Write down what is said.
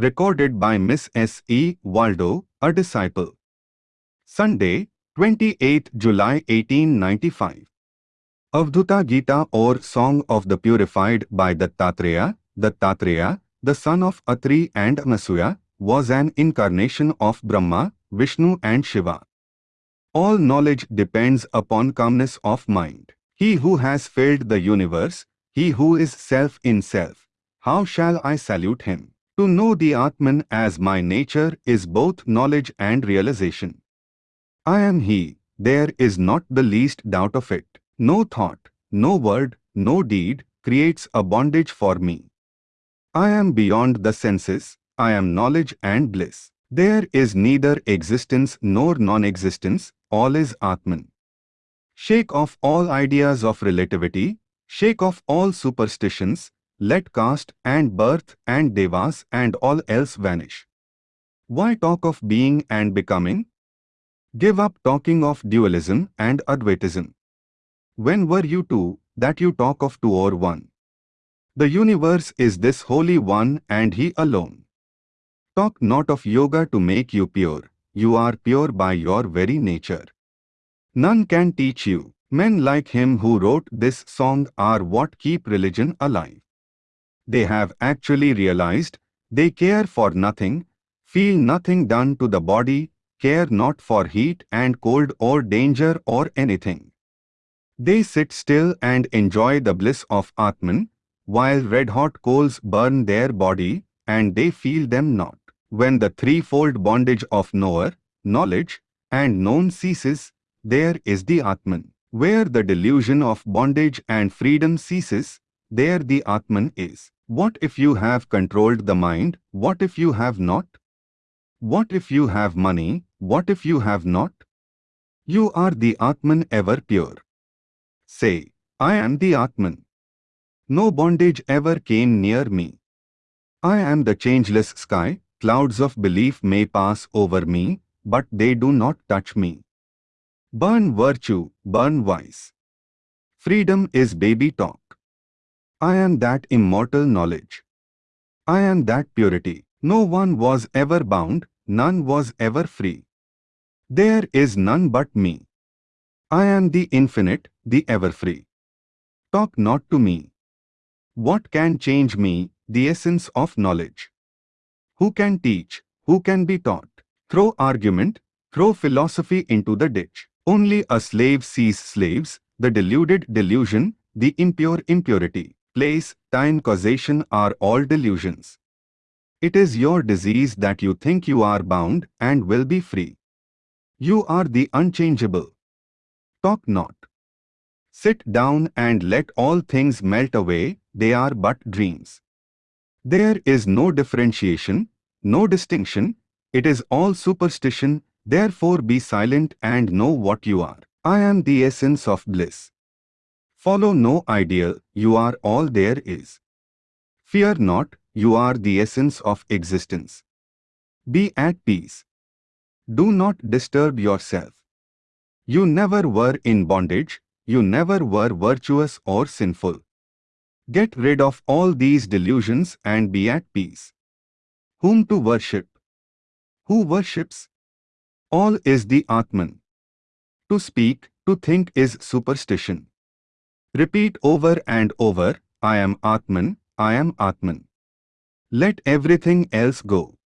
Recorded by Miss S. E. Waldo, a disciple. Sunday, 28 July 1895. Avadhuta Gita or Song of the Purified by Dattatreya, Dattatreya, the son of Atri and Anasuya, was an incarnation of Brahma, Vishnu and Shiva. All knowledge depends upon calmness of mind. He who has filled the universe, he who is self in self, how shall I salute him? To know the Atman as my nature is both knowledge and realization. I am he, there is not the least doubt of it. No thought, no word, no deed creates a bondage for me. I am beyond the senses, I am knowledge and bliss. There is neither existence nor non-existence, all is Atman. Shake off all ideas of relativity, shake off all superstitions, let caste and birth and devas and all else vanish. Why talk of being and becoming? Give up talking of dualism and Advaitism. When were you two, that you talk of two or one? The universe is this Holy One and He alone. Talk not of yoga to make you pure, you are pure by your very nature. None can teach you. Men like him who wrote this song are what keep religion alive. They have actually realized they care for nothing, feel nothing done to the body, care not for heat and cold or danger or anything. They sit still and enjoy the bliss of Atman, while red-hot coals burn their body, and they feel them not. When the threefold bondage of knower, knowledge, and known ceases, there is the Atman. Where the delusion of bondage and freedom ceases, there the Atman is. What if you have controlled the mind? What if you have not? What if you have money? What if you have not? You are the Atman ever pure. Say, I am the Atman. No bondage ever came near me. I am the changeless sky, clouds of belief may pass over me, but they do not touch me. Burn virtue, burn vice. Freedom is baby talk. I am that immortal knowledge. I am that purity. No one was ever bound, none was ever free. There is none but me. I am the infinite, the ever free. Talk not to me. What can change me, the essence of knowledge? Who can teach, who can be taught? Throw argument, throw philosophy into the ditch. Only a slave sees slaves, the deluded delusion, the impure impurity place, time, causation are all delusions. It is your disease that you think you are bound and will be free. You are the unchangeable. Talk not. Sit down and let all things melt away, they are but dreams. There is no differentiation, no distinction, it is all superstition, therefore be silent and know what you are. I am the essence of bliss. Follow no ideal, you are all there is. Fear not, you are the essence of existence. Be at peace. Do not disturb yourself. You never were in bondage, you never were virtuous or sinful. Get rid of all these delusions and be at peace. Whom to worship? Who worships? All is the Atman. To speak, to think is superstition. Repeat over and over, I am Atman, I am Atman. Let everything else go.